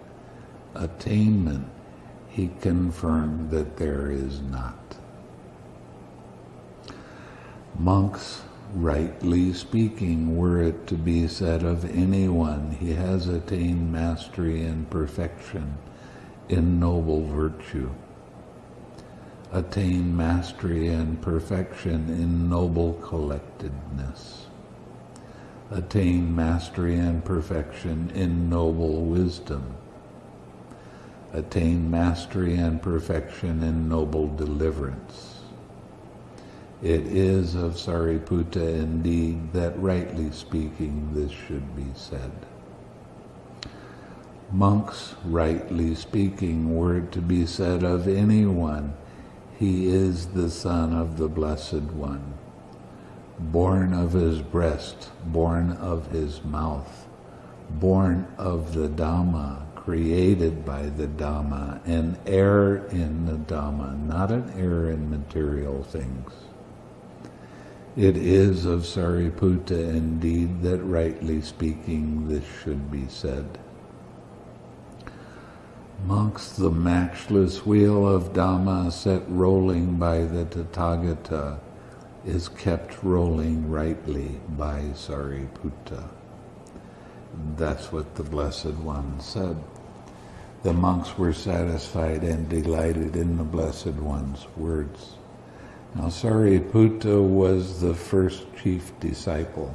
attainment, he confirmed that there is not. Monks, rightly speaking, were it to be said of anyone, he has attained mastery and perfection in noble virtue. Attain mastery and perfection in noble collectedness. Attain mastery and perfection in noble wisdom. Attain mastery and perfection in noble deliverance it is of Sariputta indeed that rightly speaking this should be said. Monks, rightly speaking, were it to be said of anyone, he is the son of the Blessed One, born of his breast, born of his mouth, born of the Dhamma, created by the Dhamma, an heir in the Dhamma, not an heir in material things. It is of Sariputta indeed that rightly speaking this should be said. Monks, the matchless wheel of Dhamma set rolling by the Tathagata is kept rolling rightly by Sariputta. That's what the Blessed One said. The monks were satisfied and delighted in the Blessed One's words. Now Sariputta was the first chief disciple,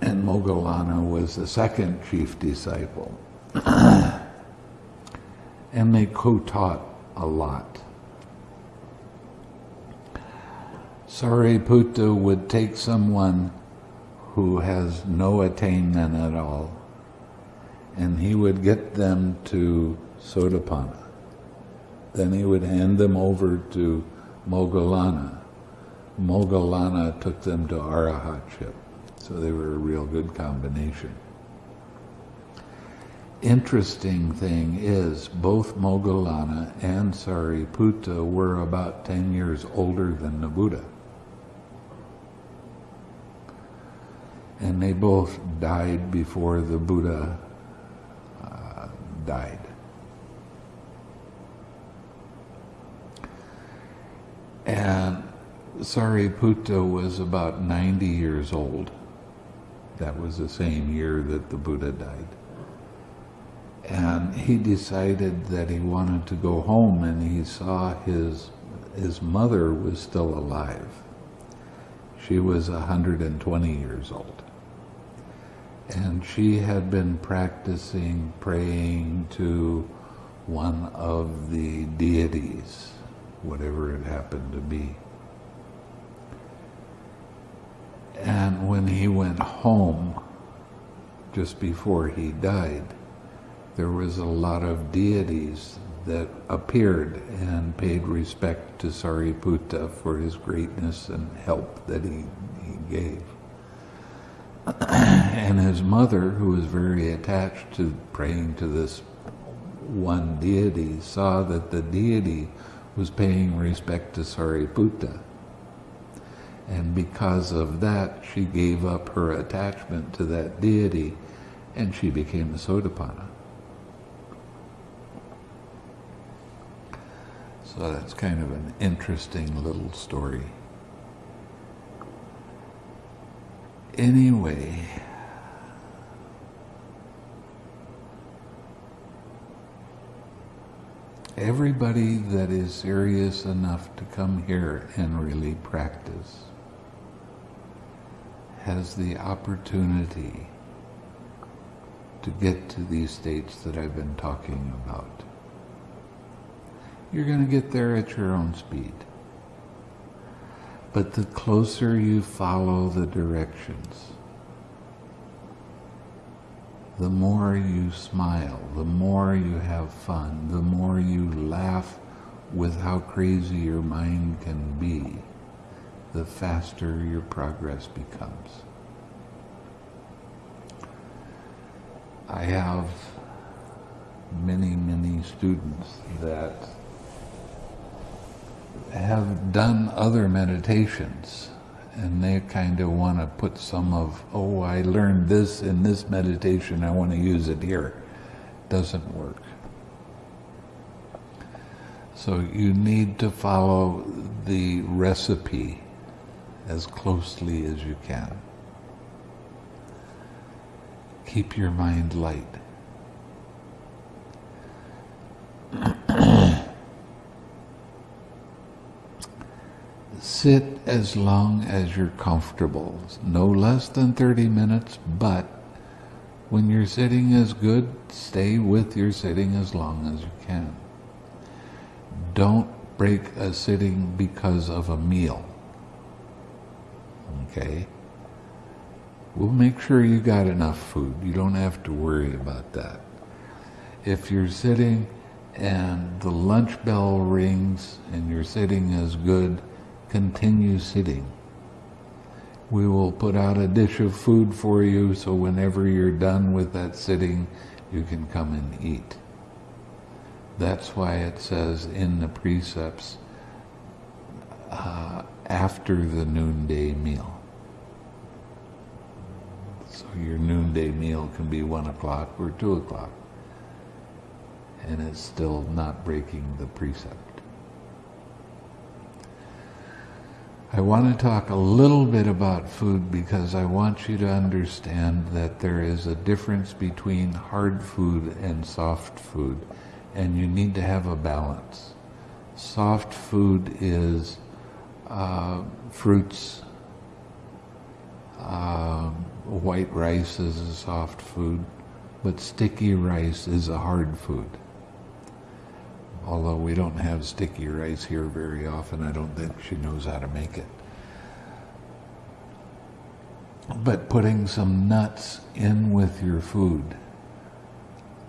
and Moggallana was the second chief disciple. and they co-taught a lot. Sariputta would take someone who has no attainment at all, and he would get them to Sotapanna. Then he would hand them over to Moggallana. Moggallana took them to Arahatship. So they were a real good combination. Interesting thing is, both Moggallana and Sariputta were about 10 years older than the Buddha. And they both died before the Buddha uh, died. And Sariputta was about 90 years old. That was the same year that the Buddha died. And he decided that he wanted to go home and he saw his, his mother was still alive. She was 120 years old. And she had been practicing praying to one of the deities whatever it happened to be. And when he went home, just before he died, there was a lot of deities that appeared and paid respect to Sariputta for his greatness and help that he, he gave. and his mother, who was very attached to praying to this one deity, saw that the deity was paying respect to Sariputta. And because of that, she gave up her attachment to that deity and she became a Sotapanna. So that's kind of an interesting little story. Anyway, everybody that is serious enough to come here and really practice has the opportunity to get to these states that I've been talking about. You're going to get there at your own speed. But the closer you follow the directions, the more you smile, the more you have fun, the more you laugh with how crazy your mind can be, the faster your progress becomes. I have many, many students that have done other meditations and they kind of want to put some of, oh, I learned this in this meditation, I want to use it here. Doesn't work. So you need to follow the recipe as closely as you can. Keep your mind light. Sit as long as you're comfortable, no less than 30 minutes, but when your sitting is good, stay with your sitting as long as you can. Don't break a sitting because of a meal. Okay? We'll make sure you got enough food. You don't have to worry about that. If you're sitting and the lunch bell rings and your sitting is good, continue sitting. We will put out a dish of food for you so whenever you're done with that sitting, you can come and eat. That's why it says in the precepts, uh, after the noonday meal. So your noonday meal can be one o'clock or two o'clock. And it's still not breaking the precept. I want to talk a little bit about food because I want you to understand that there is a difference between hard food and soft food, and you need to have a balance. Soft food is uh, fruits, uh, white rice is a soft food, but sticky rice is a hard food although we don't have sticky rice here very often. I don't think she knows how to make it. But putting some nuts in with your food,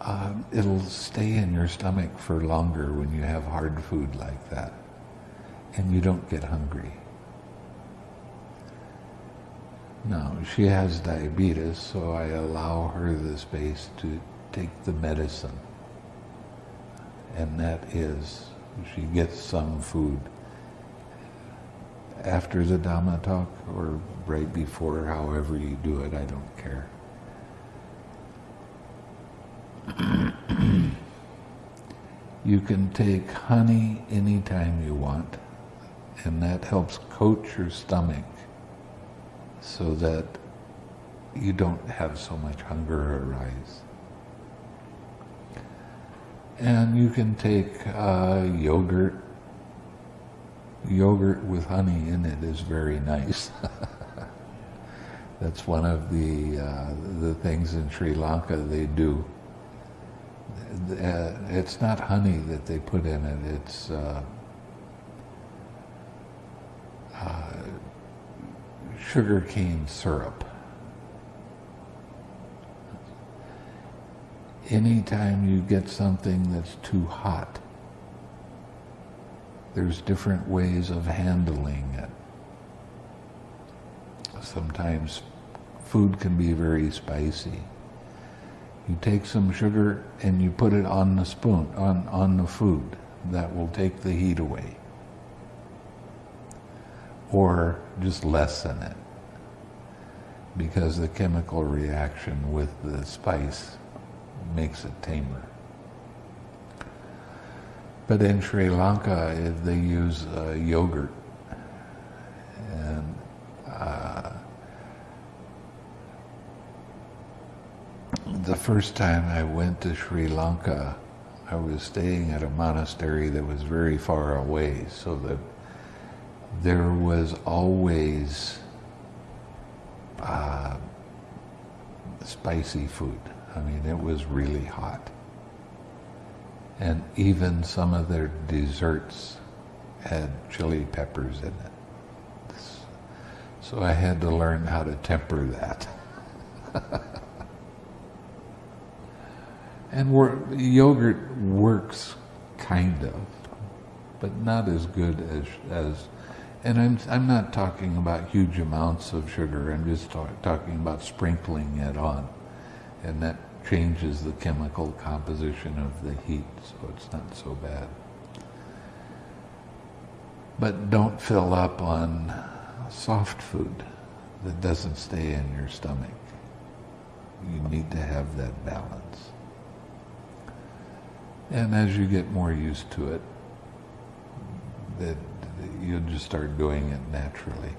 uh, it'll stay in your stomach for longer when you have hard food like that, and you don't get hungry. No, she has diabetes, so I allow her the space to take the medicine and that is she gets some food after the Dhamma talk or right before, however you do it, I don't care. you can take honey anytime you want, and that helps coat your stomach so that you don't have so much hunger arise. And you can take uh, yogurt. Yogurt with honey in it is very nice. That's one of the uh, the things in Sri Lanka they do. Uh, it's not honey that they put in it. It's uh, uh sugar cane syrup. Anytime you get something that's too hot, there's different ways of handling it. Sometimes food can be very spicy. You take some sugar and you put it on the spoon, on, on the food. That will take the heat away. Or just lessen it. Because the chemical reaction with the spice makes it tamer. But in Sri Lanka, they use uh, yogurt. And uh, the first time I went to Sri Lanka, I was staying at a monastery that was very far away, so that there was always uh, spicy food I mean, it was really hot. And even some of their desserts had chili peppers in it. So I had to learn how to temper that. and yogurt works kind of, but not as good as, as and I'm, I'm not talking about huge amounts of sugar, I'm just talk, talking about sprinkling it on. And that changes the chemical composition of the heat, so it's not so bad. But don't fill up on soft food that doesn't stay in your stomach. You need to have that balance. And as you get more used to it, that you'll just start doing it naturally.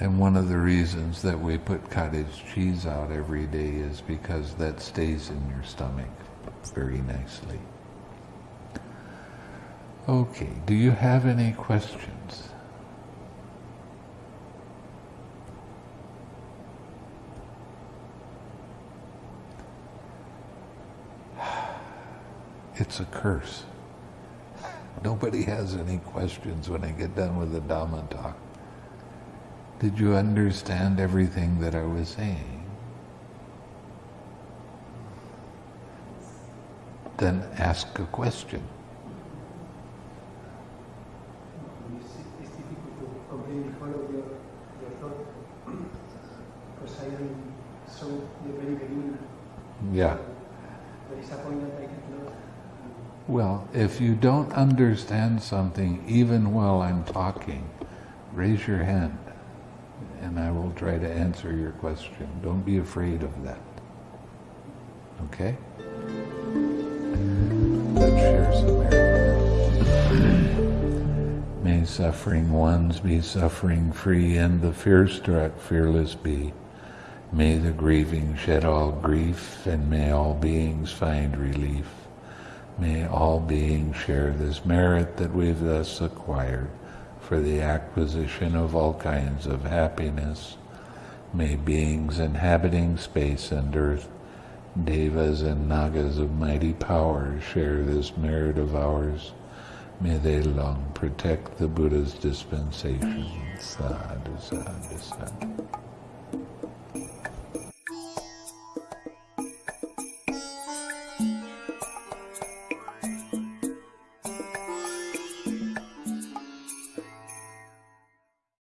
And one of the reasons that we put cottage cheese out every day is because that stays in your stomach very nicely. Okay, do you have any questions? It's a curse. Nobody has any questions when I get done with the Dhamma talk. Did you understand everything that I was saying? Then ask a question. Yeah. Well, if you don't understand something, even while I'm talking, raise your hand and I will try to answer your question. Don't be afraid of that. Okay? Let's share some air. May suffering ones be suffering free and the fear struck fearless be. May the grieving shed all grief and may all beings find relief. May all beings share this merit that we've thus acquired for the acquisition of all kinds of happiness. May beings inhabiting space and earth, devas and nagas of mighty power share this merit of ours. May they long protect the Buddha's dispensation. Sadhu, sadhu, sadhu.